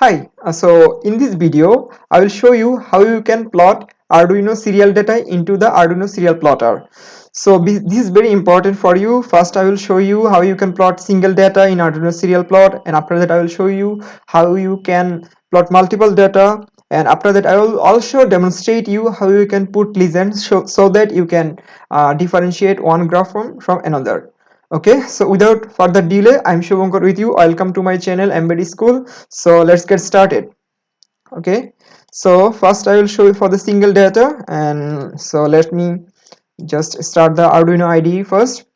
Hi, uh, so in this video, I will show you how you can plot Arduino serial data into the Arduino serial plotter. So this is very important for you. First, I will show you how you can plot single data in Arduino serial plot and after that I will show you how you can plot multiple data and after that I will also demonstrate you how you can put legends so, so that you can uh, differentiate one graph from, from another okay so without further delay i'm shubhankar with you. Welcome to my channel embedded school. So let's get started. Okay so first i will show you for the single data. And so let me just start the arduino ide first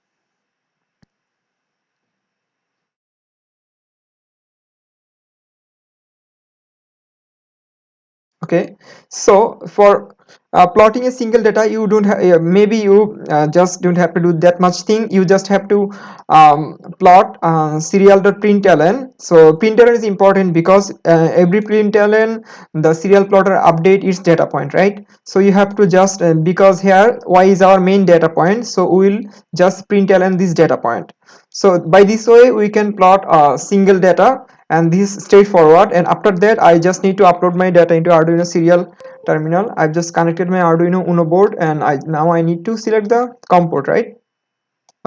okay. So for uh, plotting a single data you don't have uh, maybe you uh, just don't have to do that much thing. You just have to um, plot uh, serial.println so println is important because uh, every println the serial plotter update its data point right? So you have to just uh, because here y is our main data point so we will just println this data point. So by this way we can plot a single data and this straightforward. And after that i just need to upload my data into arduino serial terminal. I've just connected my arduino uno board and i now i need to select the com port right?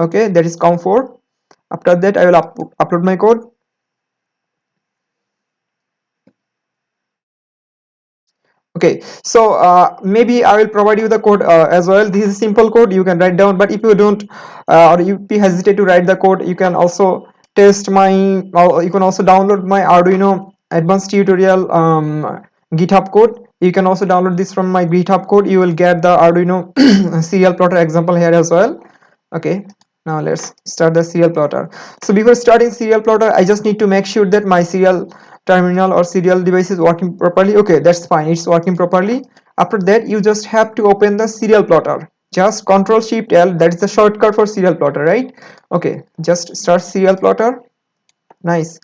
Okay that is com4 after that i will up upload my code. Okay so uh, maybe i will provide you the code uh, as well. This is simple code. You can write down but if you don't uh, or if you hesitate to write the code you can also test my you can also download my arduino advanced tutorial um, github code. You can also download this from my github code. You will get the arduino serial plotter example here as well. Okay now let's start the serial plotter. So before starting serial plotter i just need to make sure that my serial terminal or serial device is working properly. Okay that's fine. It's working properly. After that you just have to open the serial plotter just control shift l that is the shortcut for serial plotter right? Okay just start serial plotter. Nice.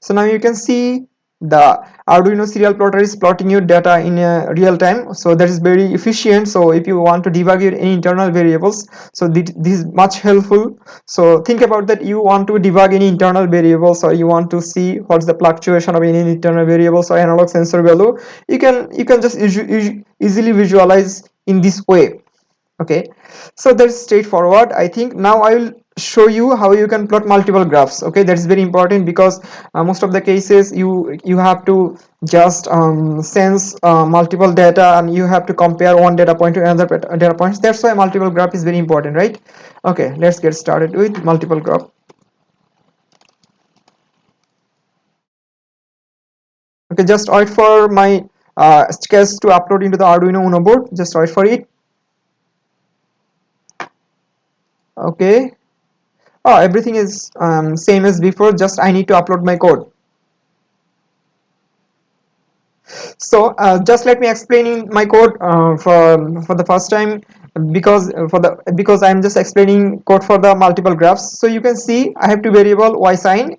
So now you can see the arduino serial plotter is plotting your data in uh, real time. So that is very efficient. So if you want to debug your any internal variables so this, this is much helpful. So think about that you want to debug any internal variables or you want to see what's the fluctuation of any internal variables or analog sensor value. You can you can just easily visualize in this way okay. So that's straightforward. I think now i will show you how you can plot multiple graphs. Okay. That's very important because uh, most of the cases you you have to just um, sense uh, multiple data and you have to compare one data point to another data points. That's why multiple graph is very important right? Okay. Let's get started with multiple graph. Okay. Just wait for my uh, sketch to upload into the arduino uno board. Just wait for it okay. Oh everything is um, same as before just I need to upload my code. So uh, just let me explaining my code uh, for for the first time because uh, for the because I'm just explaining code for the multiple graphs. So you can see I have two variable y sine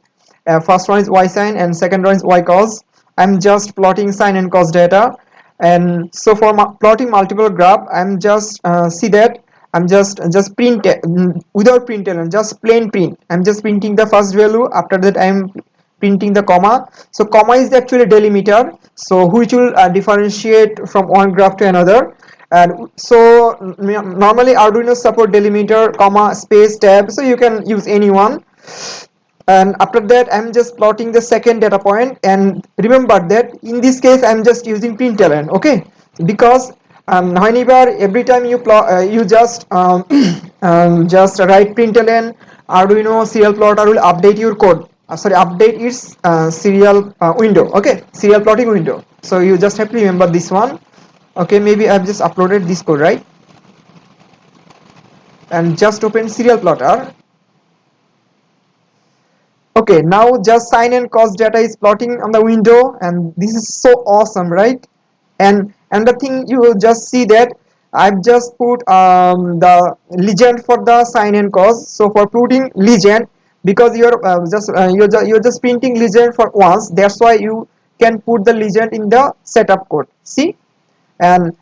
uh, first one is y sine and second one is y cos. I'm just plotting sine and cos data. And so for plotting multiple graph I'm just uh, see that I'm just just print without print and just plain print. I'm just printing the first value. After that I'm printing the comma. So comma is actually delimiter. So which will uh, differentiate from one graph to another. And so normally Arduino support delimiter comma space tab. So you can use any one. And after that I'm just plotting the second data point. And remember that in this case I'm just using println okay? Because um, whenever every time you plot uh, you just um, um, just write println arduino serial plotter will update your code? Uh, sorry update its uh, serial uh, window. Okay serial plotting window. So you just have to remember this one. Okay maybe i've just uploaded this code right? And just open serial plotter. Okay now just sine and cos data is plotting on the window. And this is so awesome right? And and the thing you will just see that I've just put um, the legend for the sine and cos so for putting legend because you're uh, just uh, you're, just, you're just printing legend for once that's why you can put the legend in the setup code. See? And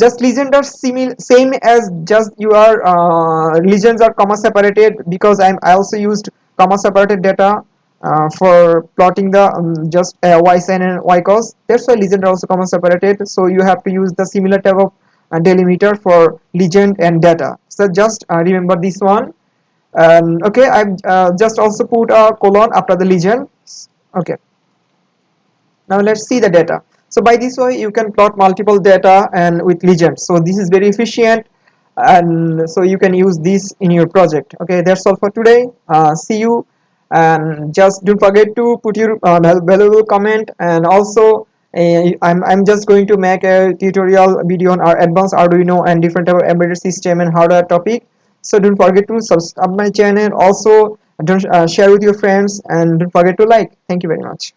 just legend are similar same as just your uh, legends are comma separated because I'm I also used comma separated data uh, for plotting the um, just uh, y sin and y cos that's why legend are also comma separated. So you have to use the similar type of uh, delimiter for legend and data. So just uh, remember this one. Um, okay I've uh, just also put a colon after the legend. Okay. Now let's see the data. So by this way you can plot multiple data and with legends so this is very efficient and so you can use this in your project. Okay that's all for today. Uh, see you and just don't forget to put your uh, valuable comment. And also uh, I'm, I'm just going to make a tutorial video on our advanced Arduino and different type of embedded system and hardware topic. So don't forget to subscribe my channel. Also don't uh, share with your friends and don't forget to like. Thank you very much